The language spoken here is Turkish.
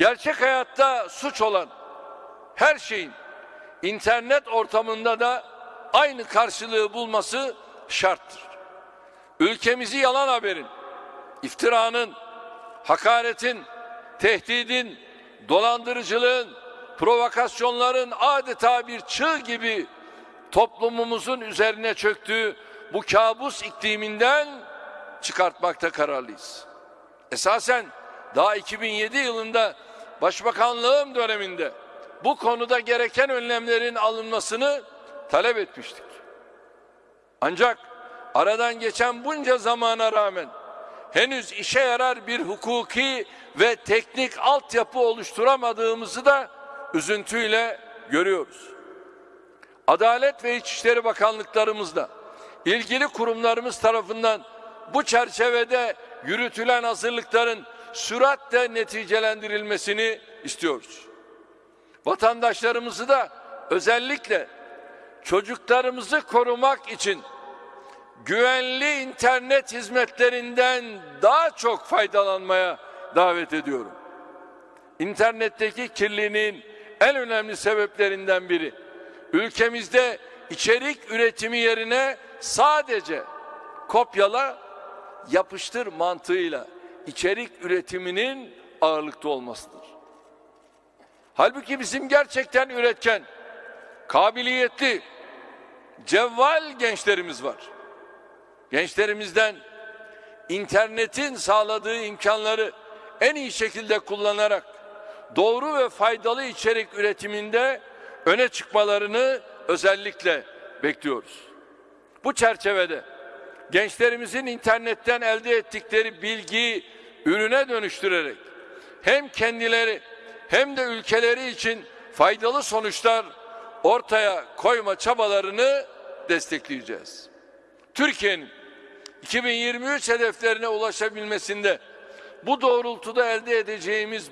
Gerçek hayatta suç olan her şeyin internet ortamında da aynı karşılığı bulması şarttır. Ülkemizi yalan haberin, iftiranın, hakaretin, tehdidin, dolandırıcılığın, provokasyonların adeta bir çığ gibi toplumumuzun üzerine çöktüğü bu kabus ikliminden çıkartmakta kararlıyız. Esasen daha 2007 yılında başbakanlığım döneminde bu konuda gereken önlemlerin alınmasını talep etmiştik. Ancak aradan geçen bunca zamana rağmen henüz işe yarar bir hukuki ve teknik altyapı oluşturamadığımızı da üzüntüyle görüyoruz. Adalet ve İçişleri Bakanlıklarımızda ilgili kurumlarımız tarafından bu çerçevede yürütülen hazırlıkların süratle neticelendirilmesini istiyoruz. Vatandaşlarımızı da özellikle çocuklarımızı korumak için güvenli internet hizmetlerinden daha çok faydalanmaya davet ediyorum. İnternetteki kirliliğin en önemli sebeplerinden biri ülkemizde içerik üretimi yerine sadece kopyala yapıştır mantığıyla içerik üretiminin ağırlıkta olmasıdır. Halbuki bizim gerçekten üretken, kabiliyetli, cevval gençlerimiz var. Gençlerimizden internetin sağladığı imkanları en iyi şekilde kullanarak doğru ve faydalı içerik üretiminde öne çıkmalarını özellikle bekliyoruz. Bu çerçevede gençlerimizin internetten elde ettikleri bilgiyi ürüne dönüştürerek hem kendileri hem de ülkeleri için faydalı sonuçlar ortaya koyma çabalarını destekleyeceğiz. Türkiye'nin 2023 hedeflerine ulaşabilmesinde bu doğrultuda elde edeceğimiz